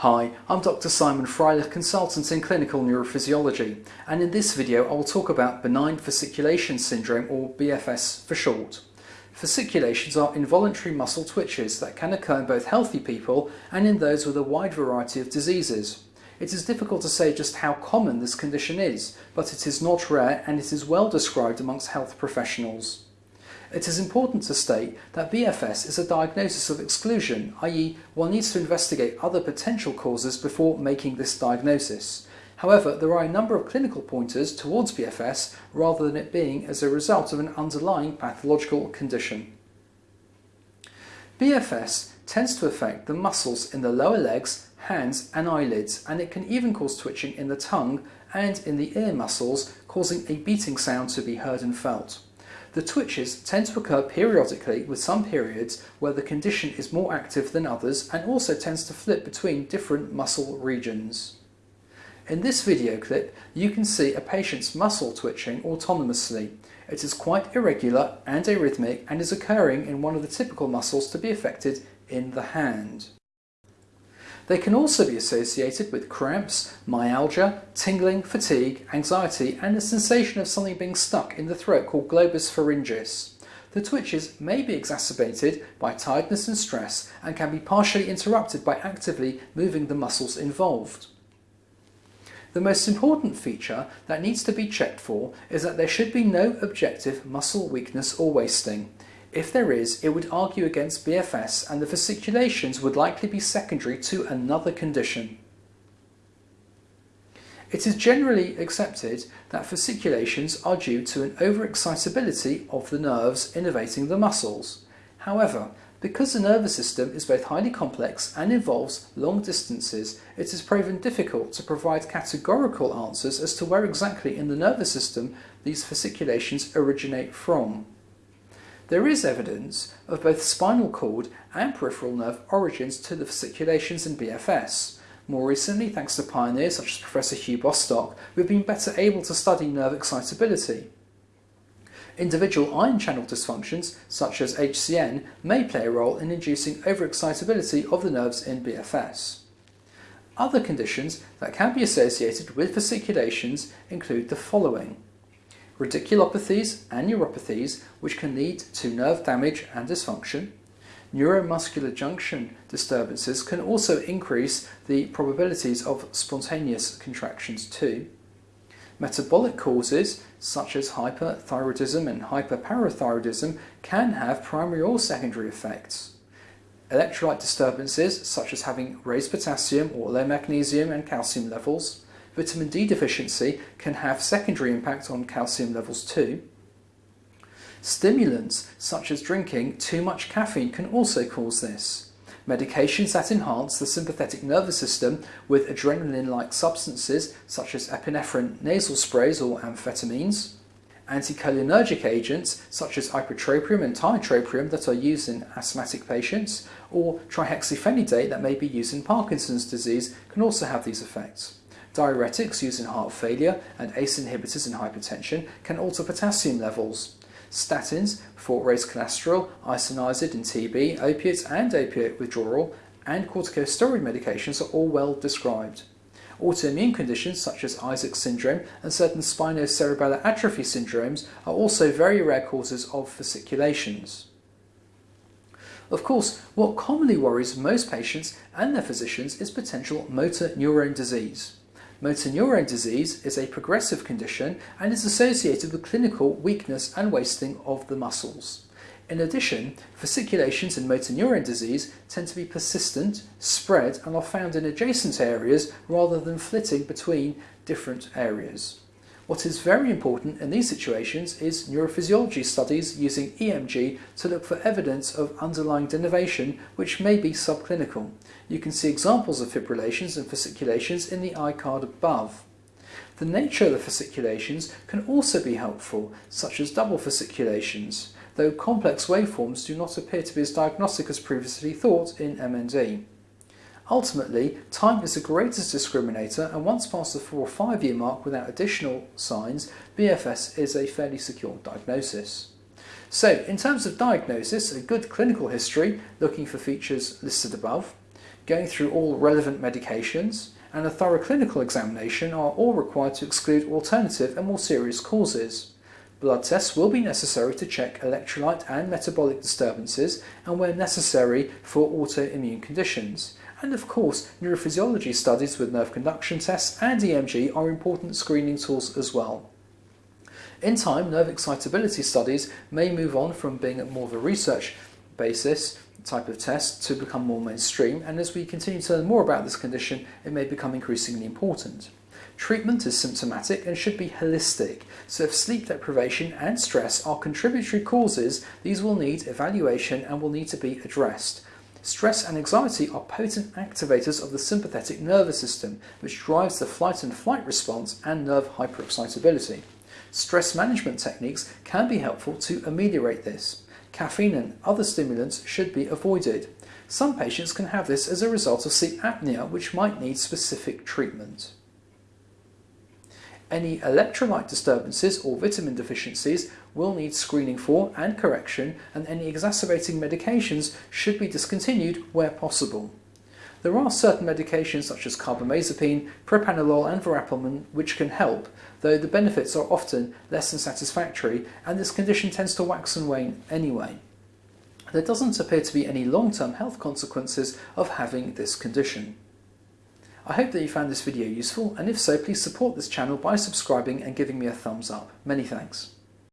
Hi, I'm Dr Simon Freilich, consultant in clinical neurophysiology, and in this video I will talk about benign fasciculation syndrome or BFS for short. Fasciculations are involuntary muscle twitches that can occur in both healthy people and in those with a wide variety of diseases. It is difficult to say just how common this condition is, but it is not rare and it is well described amongst health professionals. It is important to state that BFS is a diagnosis of exclusion, i.e. one needs to investigate other potential causes before making this diagnosis. However, there are a number of clinical pointers towards BFS rather than it being as a result of an underlying pathological condition. BFS tends to affect the muscles in the lower legs, hands and eyelids and it can even cause twitching in the tongue and in the ear muscles causing a beating sound to be heard and felt. The twitches tend to occur periodically with some periods where the condition is more active than others and also tends to flip between different muscle regions. In this video clip, you can see a patient's muscle twitching autonomously. It is quite irregular and arrhythmic and is occurring in one of the typical muscles to be affected in the hand. They can also be associated with cramps, myalgia, tingling, fatigue, anxiety and a sensation of something being stuck in the throat called globus pharyngeus. The twitches may be exacerbated by tiredness and stress and can be partially interrupted by actively moving the muscles involved. The most important feature that needs to be checked for is that there should be no objective muscle weakness or wasting. If there is, it would argue against BFS and the fasciculations would likely be secondary to another condition. It is generally accepted that fasciculations are due to an overexcitability of the nerves innervating the muscles. However, because the nervous system is both highly complex and involves long distances, it is proven difficult to provide categorical answers as to where exactly in the nervous system these fasciculations originate from. There is evidence of both spinal cord and peripheral nerve origins to the fasciculations in BFS. More recently, thanks to pioneers such as Professor Hugh Bostock, we've been better able to study nerve excitability. Individual ion channel dysfunctions, such as HCN, may play a role in inducing overexcitability of the nerves in BFS. Other conditions that can be associated with fasciculations include the following radiculopathies and neuropathies which can lead to nerve damage and dysfunction. Neuromuscular junction disturbances can also increase the probabilities of spontaneous contractions too. Metabolic causes such as hyperthyroidism and hyperparathyroidism can have primary or secondary effects. Electrolyte disturbances such as having raised potassium or low magnesium and calcium levels, vitamin D deficiency can have secondary impact on calcium levels too. Stimulants, such as drinking too much caffeine, can also cause this. Medications that enhance the sympathetic nervous system with adrenaline-like substances, such as epinephrine nasal sprays or amphetamines. Anticholinergic agents, such as ipratropium and tiotropium that are used in asthmatic patients, or trihexyphenidyl that may be used in Parkinson's disease, can also have these effects. Diuretics used in heart failure and ACE inhibitors in hypertension can alter potassium levels. Statins for raised cholesterol, isoniazid in TB, opiates and opiate withdrawal, and corticosteroid medications are all well described. Autoimmune conditions such as Isaacs' syndrome and certain spinocerebellar atrophy syndromes are also very rare causes of fasciculations. Of course, what commonly worries most patients and their physicians is potential motor neurone disease. Motor neurone disease is a progressive condition and is associated with clinical weakness and wasting of the muscles. In addition, fasciculations in motor neurone disease tend to be persistent, spread and are found in adjacent areas rather than flitting between different areas. What is very important in these situations is neurophysiology studies using EMG to look for evidence of underlying denervation which may be subclinical. You can see examples of fibrillations and fasciculations in the iCard above. The nature of the fasciculations can also be helpful, such as double fasciculations, though complex waveforms do not appear to be as diagnostic as previously thought in MND. Ultimately, time is the greatest discriminator and once past the 4 or 5 year mark without additional signs, BFS is a fairly secure diagnosis. So, in terms of diagnosis, a good clinical history, looking for features listed above, going through all relevant medications, and a thorough clinical examination are all required to exclude alternative and more serious causes. Blood tests will be necessary to check electrolyte and metabolic disturbances and where necessary for autoimmune conditions. And of course, neurophysiology studies with nerve conduction tests and EMG are important screening tools as well. In time, nerve excitability studies may move on from being more of a research basis type of test to become more mainstream, and as we continue to learn more about this condition, it may become increasingly important. Treatment is symptomatic and should be holistic, so if sleep deprivation and stress are contributory causes, these will need evaluation and will need to be addressed. Stress and anxiety are potent activators of the sympathetic nervous system, which drives the flight and flight response and nerve hyperexcitability. Stress management techniques can be helpful to ameliorate this. Caffeine and other stimulants should be avoided. Some patients can have this as a result of sleep apnea, which might need specific treatment. Any electrolyte disturbances or vitamin deficiencies will need screening for and correction, and any exacerbating medications should be discontinued where possible. There are certain medications such as carbamazepine, propranolol and verapamil which can help, though the benefits are often less than satisfactory and this condition tends to wax and wane anyway. There doesn't appear to be any long-term health consequences of having this condition. I hope that you found this video useful and if so please support this channel by subscribing and giving me a thumbs up. Many thanks.